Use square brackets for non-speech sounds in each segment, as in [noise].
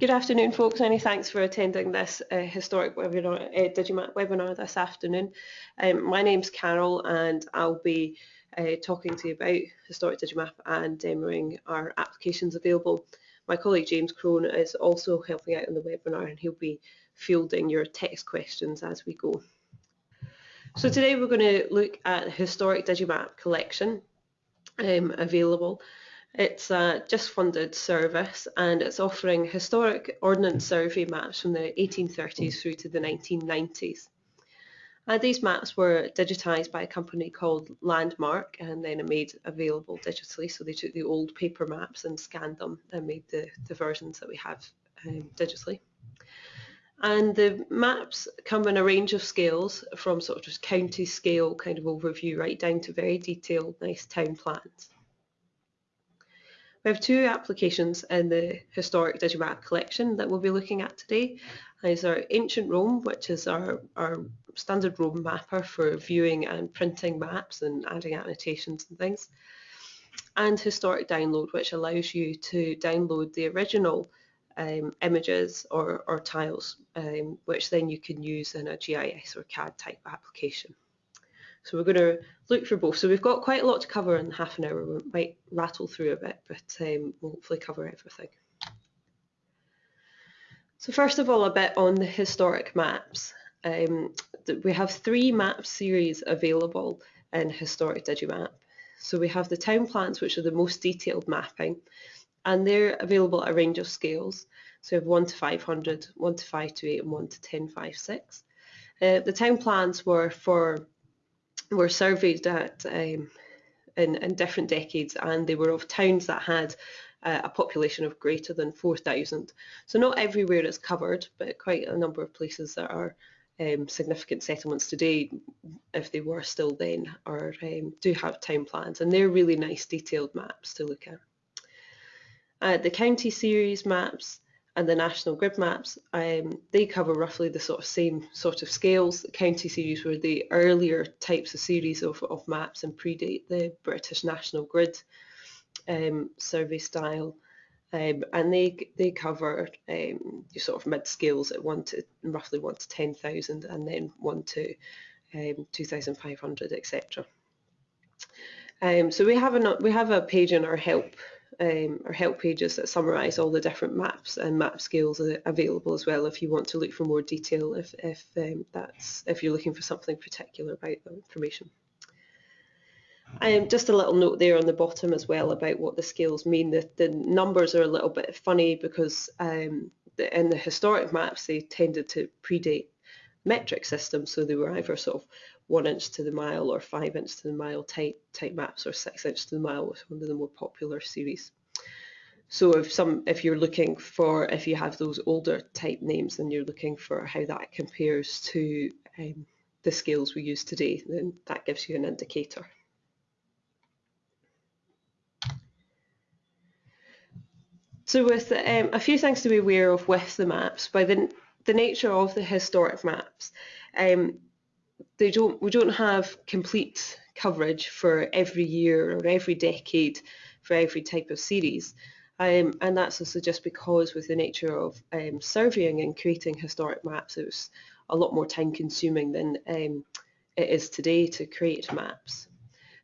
Good afternoon, folks. Many thanks for attending this uh, historic webinar, uh, Digimap webinar this afternoon. Um, my name's Carol and I'll be uh, talking to you about historic Digimap and demoing our applications available. My colleague James Crone is also helping out on the webinar and he'll be fielding your text questions as we go. So today we're going to look at the historic Digimap collection um, available it's a Jisc funded service and it's offering historic ordnance survey maps from the 1830s through to the 1990s. And these maps were digitised by a company called Landmark and then made available digitally. So they took the old paper maps and scanned them and made the, the versions that we have um, digitally. And the maps come in a range of scales from sort of just county scale kind of overview right down to very detailed nice town plans. We have two applications in the historic Digimap collection that we'll be looking at today. There's our Ancient Roam, which is our, our standard Roam mapper for viewing and printing maps and adding annotations and things. And Historic Download, which allows you to download the original um, images or, or tiles, um, which then you can use in a GIS or CAD type application. So we're going to look for both. So we've got quite a lot to cover in half an hour. We might rattle through a bit, but um, we'll hopefully cover everything. So first of all, a bit on the historic maps. Um, we have three map series available in Historic Digimap. So we have the town plans, which are the most detailed mapping, and they're available at a range of scales. So we have 1 to 500, 1 to 528, and 1 to 1056. Uh, the town plans were for were surveyed at um, in, in different decades and they were of towns that had uh, a population of greater than 4,000. So not everywhere is covered, but quite a number of places that are um, significant settlements today, if they were still then, are um, do have town plans, and they're really nice detailed maps to look at. Uh, the county series maps and the national grid maps, um, they cover roughly the sort of same sort of scales. The county series were the earlier types of series of, of maps and predate the British national grid um, survey style. Um, and they they cover um, sort of mid scales at one to roughly one to ten thousand, and then one to um, two thousand five hundred, etc. Um, so we have a we have a page in our help um, or help pages that summarise all the different maps and map scales are available as well if you want to look for more detail if, if um, that's if you're looking for something particular about the information. Um, just a little note there on the bottom as well about what the scales mean. The, the numbers are a little bit funny because um, the, in the historic maps they tended to predate metric systems, so they were either sort of one inch to the mile or five inch to the mile type, type maps or six inch to the mile was one of the more popular series. So if some if you're looking for if you have those older type names and you're looking for how that compares to um, the scales we use today, then that gives you an indicator. So with um, a few things to be aware of with the maps, by the, the nature of the historic maps, um, they don't we don't have complete coverage for every year or every decade for every type of series. Um, and that's also just because with the nature of um, surveying and creating historic maps, it was a lot more time consuming than um, it is today to create maps.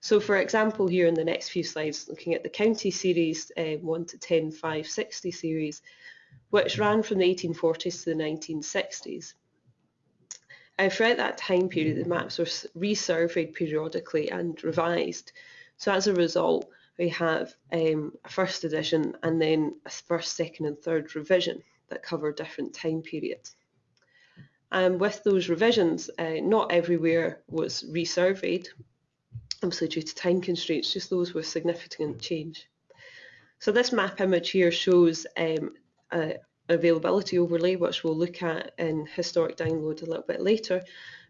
So for example, here in the next few slides, looking at the county series um, 1 to 10, 5, 60 series, which ran from the 1840s to the 1960s. Uh, throughout that time period, the maps were resurveyed periodically and revised. So as a result, we have um, a first edition and then a first, second and third revision that cover different time periods. And with those revisions, uh, not everywhere was resurveyed, obviously due to time constraints, just those with significant change. So this map image here shows um, a, availability overlay, which we'll look at in historic download a little bit later.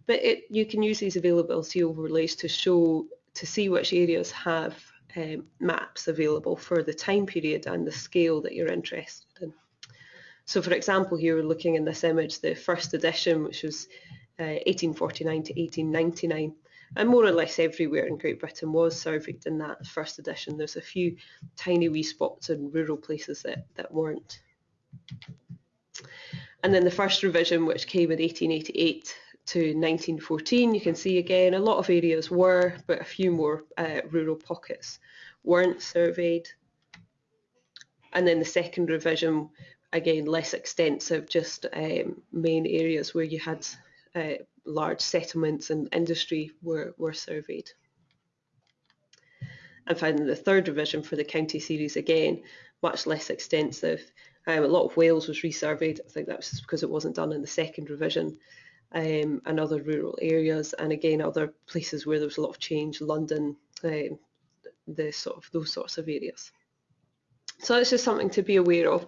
But it, you can use these availability overlays to show, to see which areas have um, maps available for the time period and the scale that you're interested in. So for example, here we're looking in this image, the first edition, which was uh, 1849 to 1899, and more or less everywhere in Great Britain was surveyed in that first edition. There's a few tiny wee spots in rural places that, that weren't. And then the first revision, which came in 1888 to 1914, you can see again a lot of areas were, but a few more uh, rural pockets weren't surveyed. And then the second revision, again, less extensive, just um, main areas where you had uh, large settlements and industry were, were surveyed. And finally, the third revision for the county series, again, much less extensive. Um, a lot of Wales was resurveyed. I think that was because it wasn't done in the second revision. Um, and other rural areas, and again other places where there was a lot of change, London, um, the sort of those sorts of areas. So it's just something to be aware of.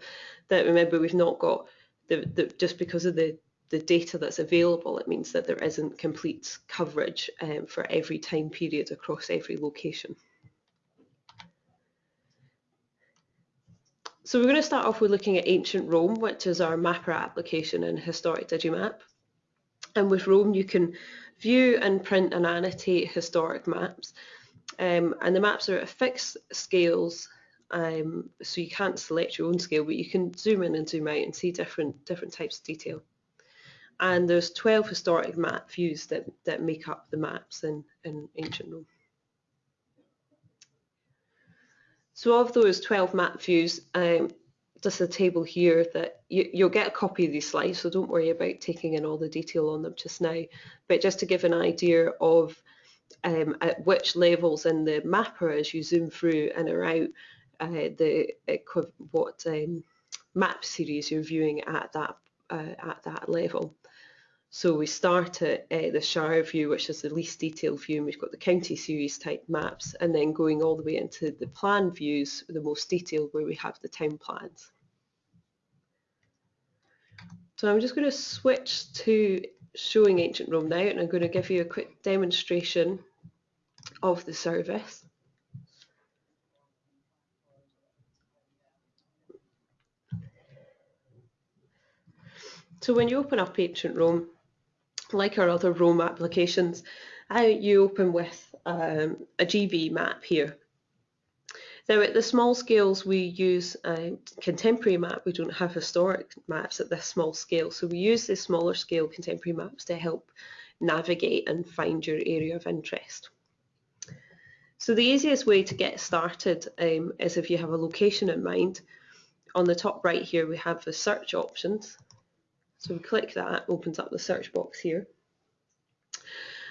That remember we've not got the, the just because of the the data that's available, it means that there isn't complete coverage um, for every time period across every location. So we're going to start off with looking at ancient Roam, which is our mapper application in Historic Digimap. And with Roam, you can view and print and annotate historic maps. Um, and the maps are at fixed scales, um, so you can't select your own scale, but you can zoom in and zoom out and see different, different types of detail. And there's 12 historic map views that, that make up the maps in, in ancient Roam. So of those 12 map views, um, just a table here that you, will get a copy of these slides, so don't worry about taking in all the detail on them just now. But just to give an idea of um, at which levels in the mapper as you zoom through and around uh, the what um, map series you're viewing at that uh, at that level. So we start at uh, the Shire view, which is the least detailed view, and we've got the county series type maps, and then going all the way into the plan views, the most detailed, where we have the town plans. So I'm just going to switch to showing Ancient Roam now, and I'm going to give you a quick demonstration of the service. So when you open up Ancient Roam, like our other Roam applications, you open with um, a GB map here. Now at the small scales we use a contemporary map, we don't have historic maps at this small scale, so we use the smaller scale contemporary maps to help navigate and find your area of interest. So the easiest way to get started um, is if you have a location in mind. On the top right here we have the search options so we click that, opens up the search box here.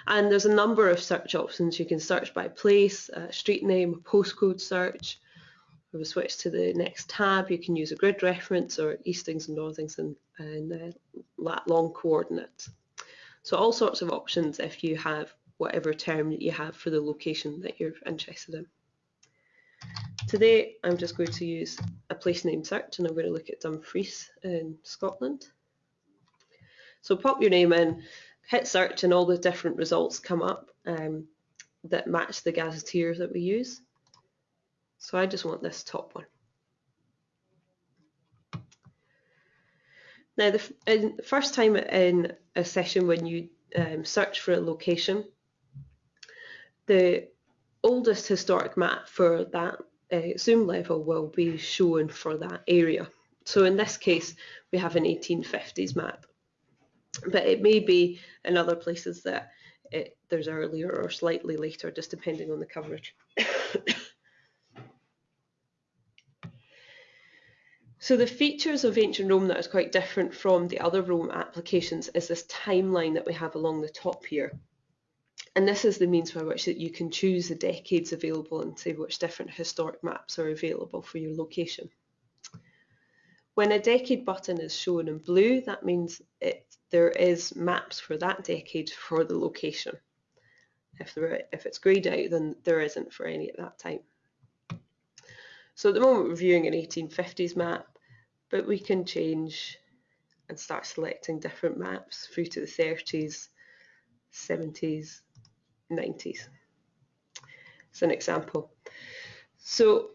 And there's a number of search options. You can search by place, uh, street name, postcode search. If we switch to the next tab, you can use a grid reference or eastings and northings and, and uh, long coordinates. So all sorts of options if you have whatever term that you have for the location that you're interested in. Today I'm just going to use a place name search and I'm going to look at Dumfries in Scotland. So pop your name in, hit search and all the different results come up um, that match the gazetteer that we use. So I just want this top one. Now, the, the first time in a session when you um, search for a location, the oldest historic map for that uh, zoom level will be shown for that area. So in this case, we have an 1850s map but it may be in other places that it, there's earlier or slightly later, just depending on the coverage. [coughs] so the features of ancient Roam that is quite different from the other Roam applications is this timeline that we have along the top here. And this is the means by which that you can choose the decades available and say which different historic maps are available for your location. When a decade button is shown in blue, that means it, there is maps for that decade for the location. If, there, if it's greyed out, then there isn't for any at that time. So at the moment we're viewing an 1850s map, but we can change and start selecting different maps through to the 30s, 70s, 90s. It's an example. So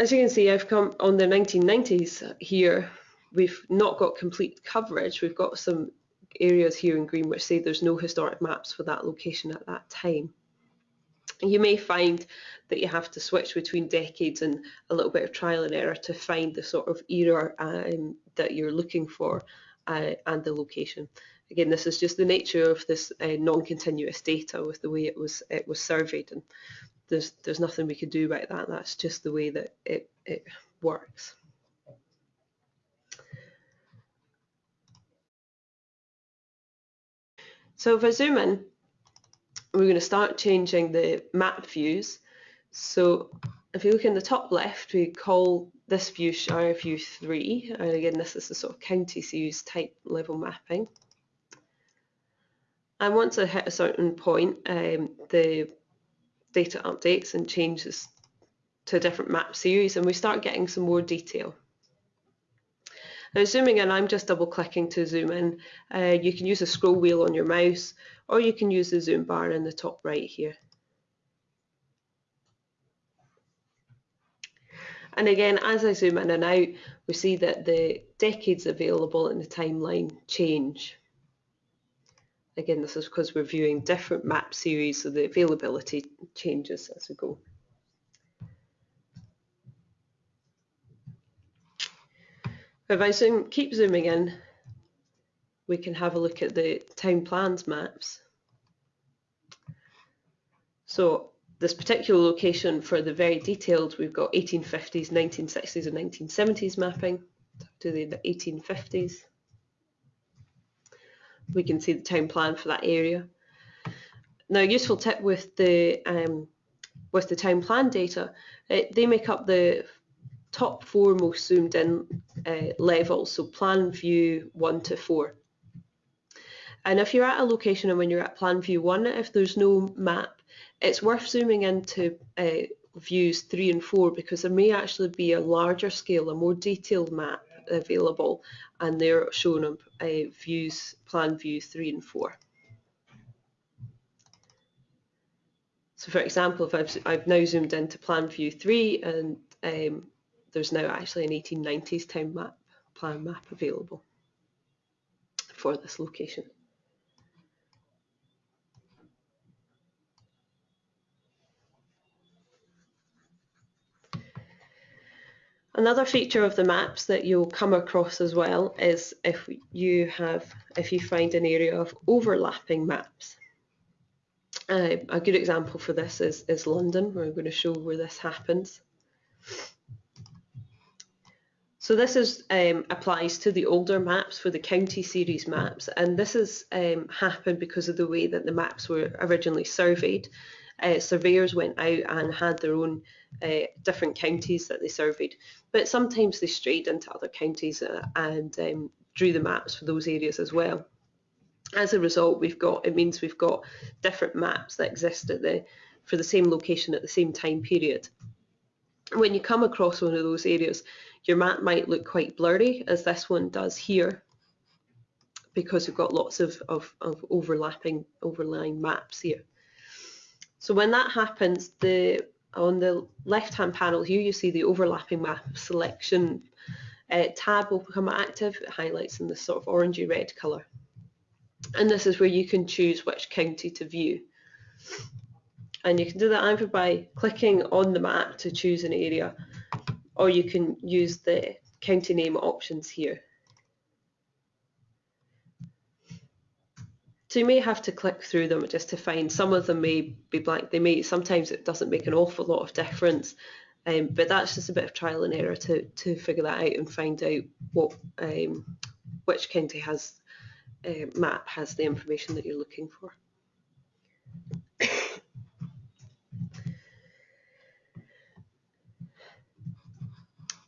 as you can see, I've come on the 1990s here. We've not got complete coverage. We've got some areas here in green which say there's no historic maps for that location at that time. You may find that you have to switch between decades and a little bit of trial and error to find the sort of era um, that you're looking for uh, and the location. Again, this is just the nature of this uh, non-continuous data with the way it was it was surveyed, and there's there's nothing we can do about that. That's just the way that it it works. So if I zoom in, we're going to start changing the map views. So if you look in the top left, we call this view Shire View 3. And again, this is the sort of county series type level mapping. And once I hit a certain point, um, the data updates and changes to a different map series and we start getting some more detail. Now zooming in, I'm just double clicking to zoom in. Uh, you can use a scroll wheel on your mouse or you can use the zoom bar in the top right here. And again, as I zoom in and out, we see that the decades available in the timeline change. Again, this is because we're viewing different map series, so the availability changes as we go. If I zoom, keep zooming in, we can have a look at the town plans maps. So this particular location for the very detailed, we've got 1850s, 1960s and 1970s mapping to the 1850s we can see the town plan for that area. Now, a useful tip with the um, with the town plan data, it, they make up the top four most zoomed in uh, levels, so plan view one to four. And if you're at a location and when you're at plan view one, if there's no map, it's worth zooming into uh, views three and four because there may actually be a larger scale, a more detailed map available and they're shown on uh, views, plan view 3 and 4. So for example, if I've, I've now zoomed into plan view 3 and um, there's now actually an 1890s town map, plan map available for this location. Another feature of the maps that you'll come across as well is if you have, if you find an area of overlapping maps. Uh, a good example for this is, is London. We're going to show where this happens. So this is um, applies to the older maps for the county series maps, and this has um, happened because of the way that the maps were originally surveyed. Uh, surveyors went out and had their own uh, different counties that they surveyed, but sometimes they strayed into other counties uh, and um, drew the maps for those areas as well. As a result, we've got it means we've got different maps that exist at the for the same location at the same time period. When you come across one of those areas, your map might look quite blurry, as this one does here, because we've got lots of, of, of overlapping, overlying maps here. So when that happens, the on the left-hand panel here, you see the overlapping map selection uh, tab will become active. It highlights in this sort of orangey red colour. And this is where you can choose which county to view. And you can do that either by clicking on the map to choose an area, or you can use the county name options here. So you may have to click through them just to find some of them may be blank. They may sometimes it doesn't make an awful lot of difference, um, but that's just a bit of trial and error to to figure that out and find out what um, which county has uh, map has the information that you're looking for.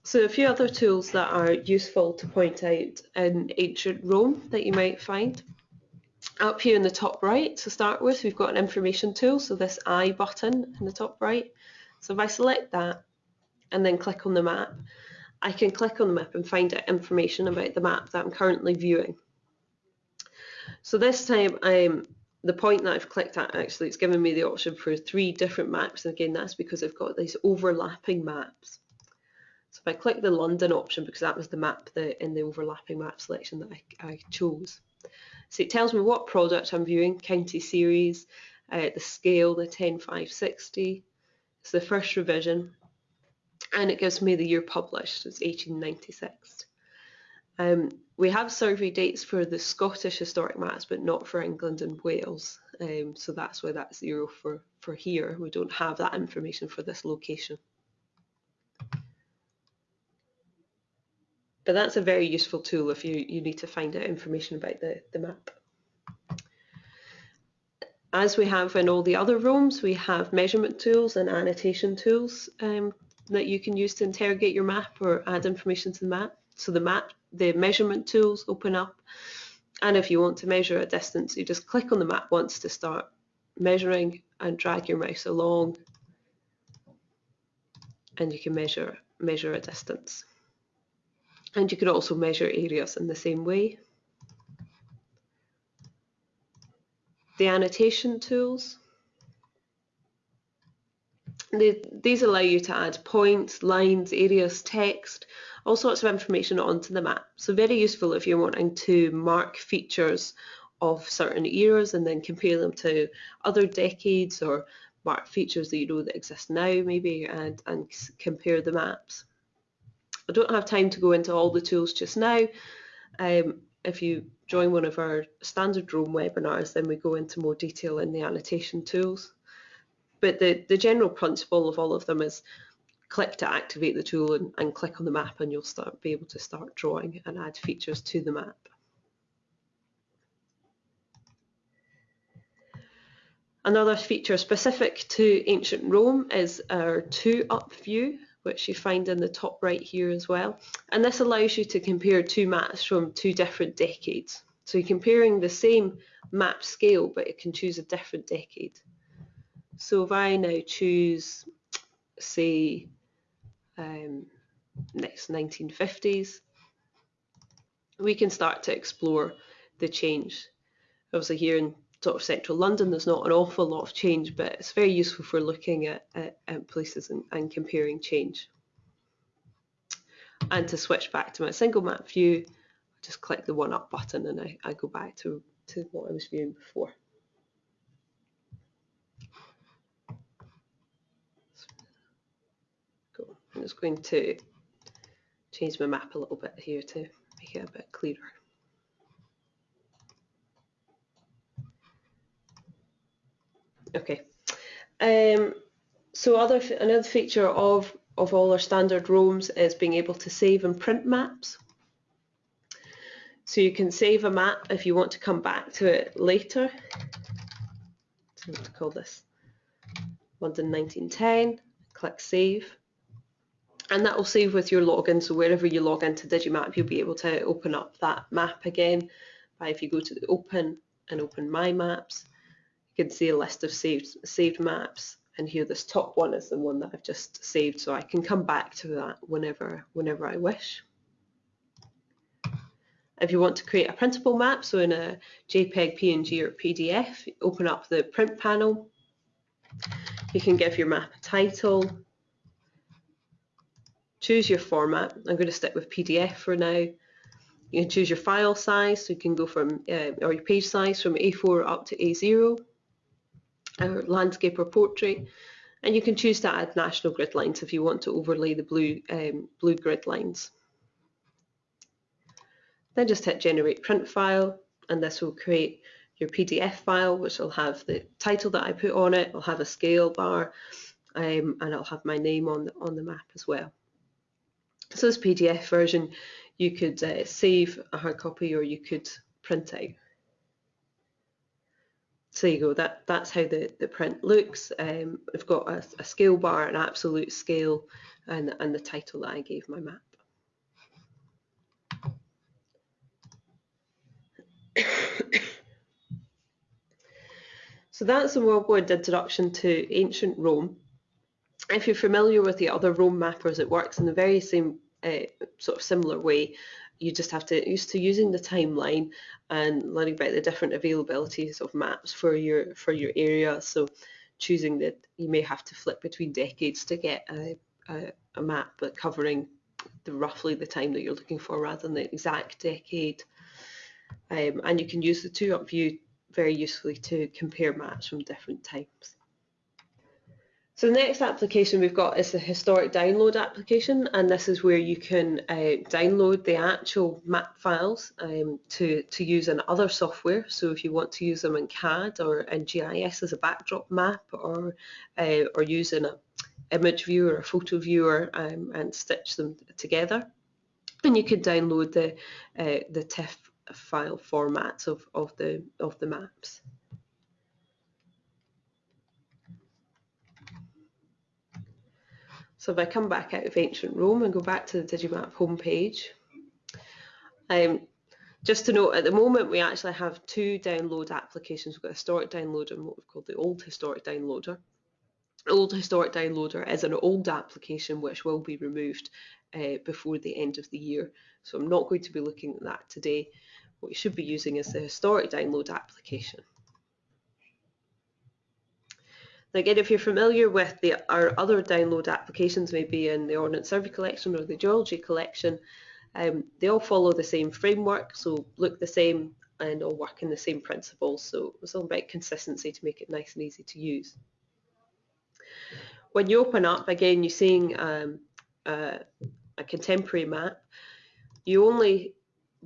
So a few other tools that are useful to point out in ancient Roam that you might find. Up here in the top right to start with, we've got an information tool, so this I button in the top right. So if I select that and then click on the map, I can click on the map and find out information about the map that I'm currently viewing. So this time, um, the point that I've clicked at actually, it's given me the option for three different maps. And again, that's because I've got these overlapping maps. So if I click the London option, because that was the map that in the overlapping map selection that I, I chose, so it tells me what product I'm viewing, county series, uh, the scale, the 10560. It's the first revision. And it gives me the year published, it's 1896. Um, we have survey dates for the Scottish historic maps, but not for England and Wales. Um, so that's why that's zero for, for here. We don't have that information for this location. But that's a very useful tool if you, you need to find out information about the, the map. As we have in all the other rooms, we have measurement tools and annotation tools um, that you can use to interrogate your map or add information to the map. So the map, the measurement tools open up. And if you want to measure a distance, you just click on the map once to start measuring and drag your mouse along and you can measure measure a distance. And you can also measure areas in the same way. The annotation tools. These allow you to add points, lines, areas, text, all sorts of information onto the map. So very useful if you're wanting to mark features of certain eras and then compare them to other decades or mark features that you know that exist now maybe and, and compare the maps. I don't have time to go into all the tools just now. Um, if you join one of our standard Roam webinars, then we go into more detail in the annotation tools. But the, the general principle of all of them is click to activate the tool and, and click on the map and you'll start be able to start drawing and add features to the map. Another feature specific to ancient Roam is our two up view which you find in the top right here as well. And this allows you to compare two maps from two different decades. So you're comparing the same map scale, but it can choose a different decade. So if I now choose, say, um, next 1950s, we can start to explore the change. Obviously here in sort of central London, there's not an awful lot of change, but it's very useful for looking at, at, at places and, and, comparing change. And to switch back to my single map view, I just click the one up button and I, I go back to, to what I was viewing before. Cool. I'm just going to change my map a little bit here to make it a bit clearer. Okay. Um, so other another feature of, of all our standard Roams is being able to save and print maps. So you can save a map if you want to come back to it later. So to call this London 1910, click save. And that will save with your login, so wherever you log into Digimap, you'll be able to open up that map again. By if you go to the open and open My Maps, you can see a list of saved, saved maps and here this top one is the one that I've just saved so I can come back to that whenever, whenever I wish. If you want to create a printable map, so in a JPEG, PNG or PDF, open up the print panel. You can give your map a title, choose your format. I'm going to stick with PDF for now. You can choose your file size, so you can go from, uh, or your page size from A4 up to A0 or landscape or portrait. And you can choose to add national grid lines if you want to overlay the blue, um, blue grid lines. Then just hit generate print file and this will create your PDF file which will have the title that I put on it, will have a scale bar um, and it'll have my name on the, on the map as well. So this PDF version you could uh, save a hard copy or you could print out. So you go, that, that's how the, the print looks. Um, I've got a, a scale bar, an absolute scale, and, and the title that I gave my map. [coughs] so that's a worldwide introduction to ancient Roam. If you're familiar with the other Roam mappers, it works in the very same uh, sort of similar way you just have to used to using the timeline and learning about the different availabilities of maps for your for your area. So choosing that you may have to flip between decades to get a, a, a map but covering the roughly the time that you're looking for rather than the exact decade. Um, and you can use the two up view very usefully to compare maps from different times. So the next application we've got is the historic download application and this is where you can uh, download the actual map files um, to, to use in other software. So if you want to use them in CAD or in GIS as a backdrop map or, uh, or use in a image viewer or photo viewer um, and stitch them together. And you can download the, uh, the TIFF file formats of, of, the, of the maps. So if I come back out of ancient Roam and go back to the Digimap homepage, um, just to note, at the moment we actually have two download applications. We've got a historic downloader and what we've called the old historic downloader. Old historic downloader is an old application which will be removed uh, before the end of the year. So I'm not going to be looking at that today. What you should be using is the historic download application. Again, if you're familiar with the, our other download applications, maybe in the Ordnance Survey collection or the Geology collection, um, they all follow the same framework, so look the same and all work in the same principles. So it's all about consistency to make it nice and easy to use. When you open up, again, you're seeing um, uh, a contemporary map. You only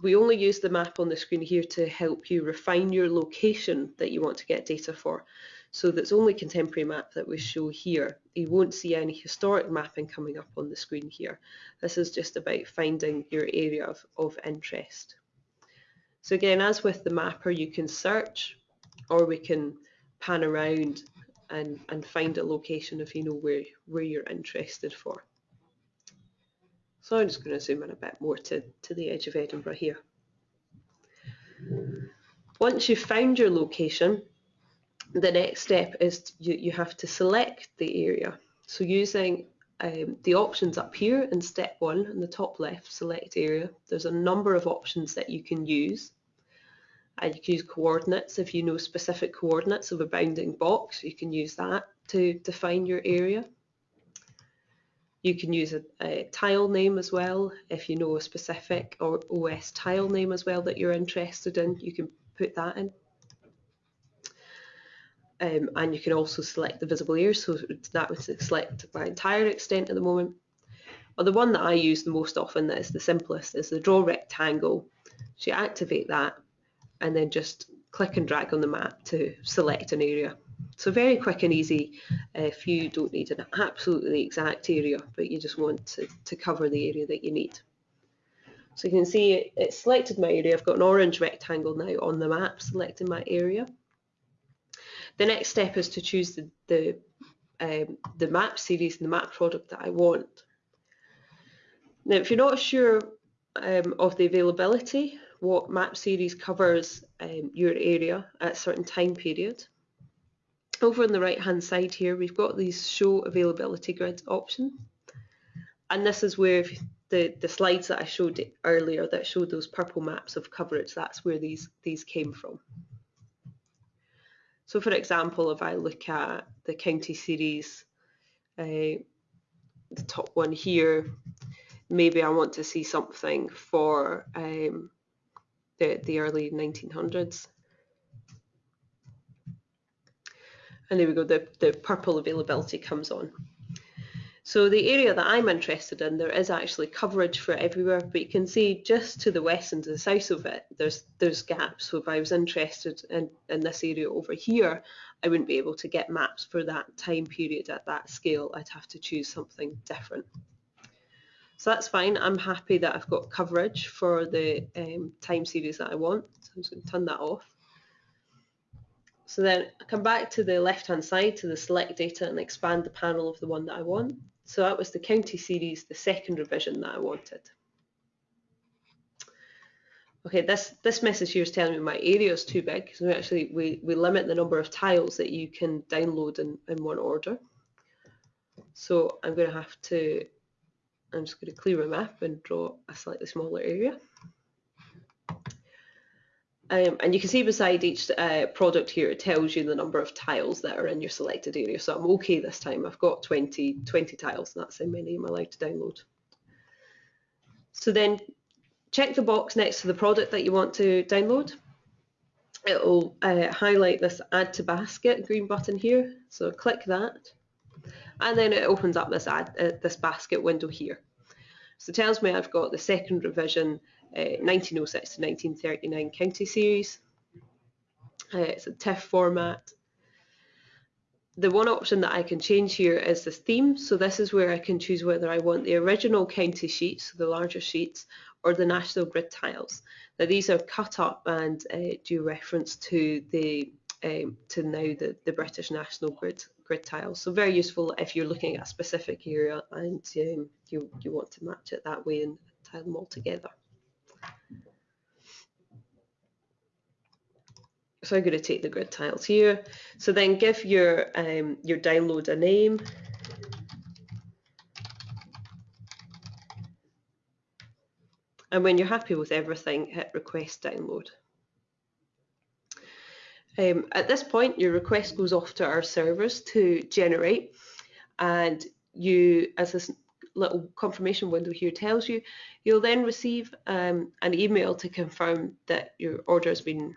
we only use the map on the screen here to help you refine your location that you want to get data for. So that's only contemporary map that we show here. You won't see any historic mapping coming up on the screen here. This is just about finding your area of, of interest. So again, as with the mapper, you can search or we can pan around and, and find a location if you know where, where you're interested for. So I'm just going to zoom in a bit more to, to the edge of Edinburgh here. Once you've found your location, the next step is you, you have to select the area. So using um, the options up here in step one in the top left, select area, there's a number of options that you can use. And you can use coordinates if you know specific coordinates of a bounding box, you can use that to define your area. You can use a, a, tile name as well. If you know a specific or OS tile name as well that you're interested in, you can put that in. Um, and you can also select the visible area, so that would select my entire extent at the moment. Or the one that I use the most often that is the simplest is the draw rectangle. So you activate that and then just click and drag on the map to select an area. So very quick and easy if you don't need an absolutely exact area, but you just want to, to cover the area that you need. So you can see it, it selected my area. I've got an orange rectangle now on the map selecting my area. The next step is to choose the, the, um, the map series and the map product that I want. Now, if you're not sure um, of the availability, what map series covers um, your area at a certain time period, over on the right hand side here, we've got these show availability grid option. And this is where the, the slides that I showed earlier that showed those purple maps of coverage, that's where these, these came from. So for example, if I look at the county series, uh, the top one here, maybe I want to see something for um, the, the early 1900s. And there we go, the, the purple availability comes on. So the area that I'm interested in, there is actually coverage for everywhere, but you can see just to the west and to the south of it, there's there's gaps. So if I was interested in, in this area over here, I wouldn't be able to get maps for that time period at that scale. I'd have to choose something different. So that's fine. I'm happy that I've got coverage for the um, time series that I want. So I'm just going to turn that off. So then I come back to the left-hand side to the select data and expand the panel of the one that I want. So that was the county series, the second revision that I wanted. Okay, this, this message here is telling me my area is too big. So actually we, we limit the number of tiles that you can download in, in one order. So I'm going to have to, I'm just going to clear my map and draw a slightly smaller area. Um, and you can see beside each uh, product here, it tells you the number of tiles that are in your selected area. So I'm okay this time. I've got 20, 20 tiles. And that's how many I'm allowed to download. So then check the box next to the product that you want to download. It will uh, highlight this add to basket green button here. So click that. And then it opens up this, uh, this basket window here. So it tells me I've got the second revision, uh, 1906 to 1939 county series. Uh, it's a TIFF format. The one option that I can change here is the theme. So this is where I can choose whether I want the original county sheets, the larger sheets, or the national grid tiles. Now these are cut up and uh, do reference to the um, to now the, the British national grid grid tiles. So very useful if you're looking at a specific area and um, you, you want to match it that way and tile them all together. So I'm going to take the grid tiles here. So then give your um, your download a name. And when you're happy with everything, hit request download. Um, at this point, your request goes off to our servers to generate, and you, as this little confirmation window here tells you, you'll then receive um, an email to confirm that your order has been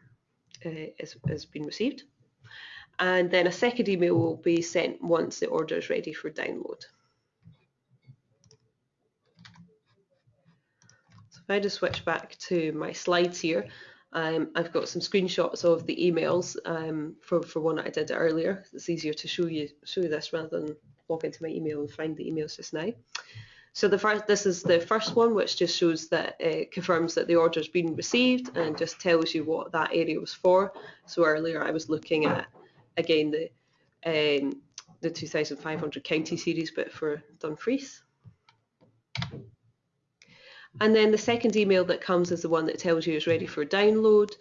uh, has, has been received, and then a second email will be sent once the order is ready for download. So if I just switch back to my slides here, um, I've got some screenshots of the emails um, for, for one that I did earlier. It's easier to show you show you this rather than log into my email and find the emails just now. So the first, this is the first one, which just shows that it confirms that the order has been received and just tells you what that area was for. So earlier I was looking at again the um, the 2,500 county series, but for Dumfries. And then the second email that comes is the one that tells you it's ready for download.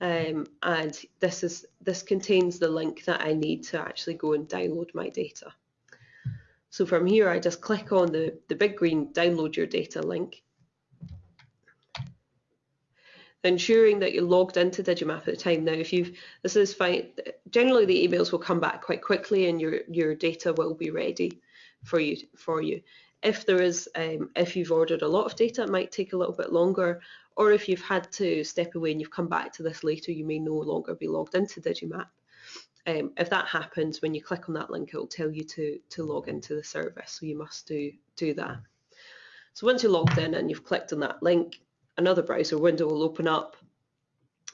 Um, and this is this contains the link that I need to actually go and download my data. So from here, I just click on the, the big green download your data link, ensuring that you're logged into Digimap at the time. Now, if you've, this is fine, generally the emails will come back quite quickly and your, your data will be ready for you. For you. If there is, um, if you've ordered a lot of data, it might take a little bit longer, or if you've had to step away and you've come back to this later, you may no longer be logged into Digimap. Um, if that happens, when you click on that link, it will tell you to, to log into the service, so you must do, do that. So once you're logged in and you've clicked on that link, another browser window will open up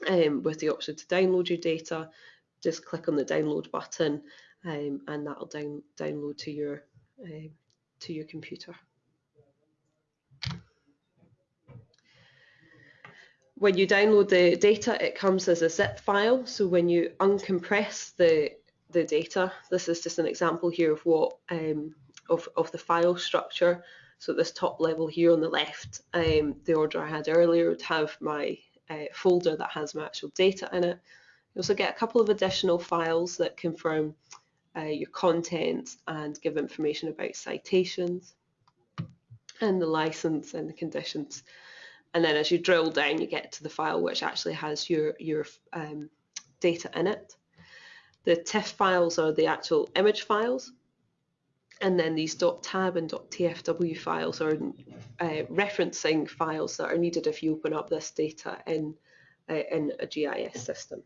um, with the option to download your data. Just click on the download button um, and that'll down, download to your uh, to your computer. When you download the data, it comes as a zip file. So when you uncompress the, the data, this is just an example here of what um, of, of the file structure. So this top level here on the left, um, the order I had earlier would have my uh, folder that has my actual data in it. You also get a couple of additional files that confirm uh, your content and give information about citations and the license and the conditions. And then as you drill down, you get to the file which actually has your, your um, data in it. The TIFF files are the actual image files. And then these .tab and .tfw files are uh, referencing files that are needed if you open up this data in, uh, in a GIS system.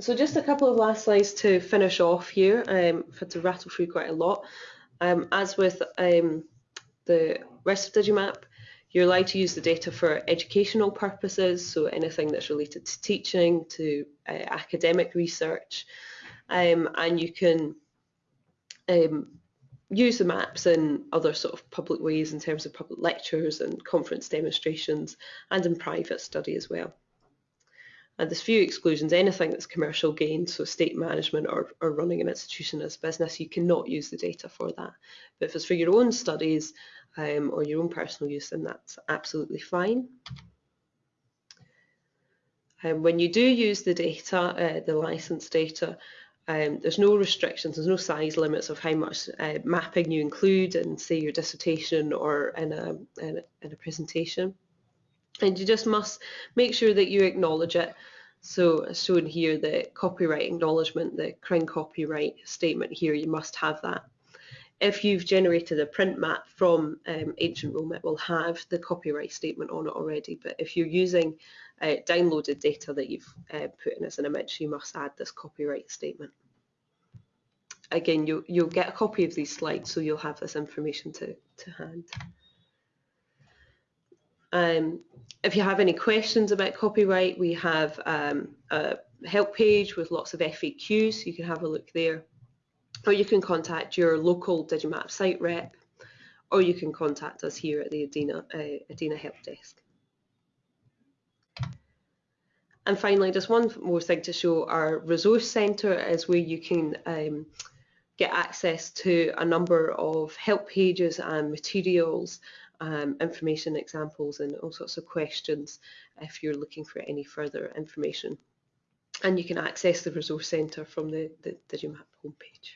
So just a couple of last slides to finish off here. Um, I've had to rattle through quite a lot. Um, as with um, the rest of Digimap, you're allowed to use the data for educational purposes, so anything that's related to teaching, to uh, academic research, um, and you can um, use the maps in other sort of public ways in terms of public lectures and conference demonstrations and in private study as well. And there's few exclusions, anything that's commercial gain, so state management or, or running an institution as business, you cannot use the data for that. But if it's for your own studies um, or your own personal use, then that's absolutely fine. Um, when you do use the data, uh, the license data, um, there's no restrictions, there's no size limits of how much uh, mapping you include in, say, your dissertation or in a, in a, in a presentation and you just must make sure that you acknowledge it. So as shown here, the copyright acknowledgement, the Crown copyright statement here, you must have that. If you've generated a print map from um, Ancient Roam, it will have the copyright statement on it already. But if you're using uh, downloaded data that you've uh, put in as an image, you must add this copyright statement. Again, you'll, you'll get a copy of these slides, so you'll have this information to, to hand. Um, if you have any questions about copyright, we have um, a help page with lots of FAQs. You can have a look there. Or you can contact your local Digimap site rep, or you can contact us here at the EDINA, uh, EDINA Help Desk. And finally, just one more thing to show, our resource centre is where you can um, get access to a number of help pages and materials, um, information examples and all sorts of questions if you're looking for any further information. And you can access the resource centre from the, the Digimap homepage.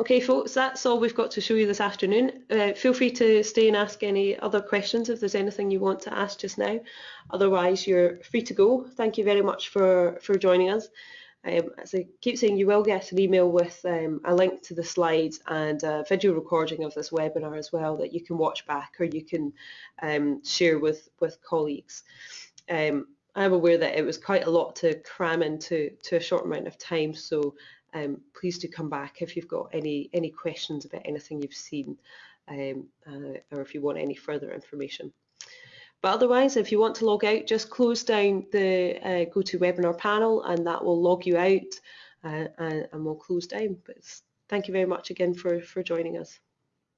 Okay folks, that's all we've got to show you this afternoon. Uh, feel free to stay and ask any other questions if there's anything you want to ask just now. Otherwise, you're free to go. Thank you very much for, for joining us. Um, as I keep saying, you will get an email with um, a link to the slides and a video recording of this webinar as well that you can watch back or you can um, share with, with colleagues. Um, I'm aware that it was quite a lot to cram into to a short amount of time, so um, please do come back if you've got any any questions about anything you've seen um, uh, or if you want any further information. But otherwise, if you want to log out, just close down the uh, GoToWebinar panel and that will log you out uh, and, and we'll close down. But thank you very much again for, for joining us.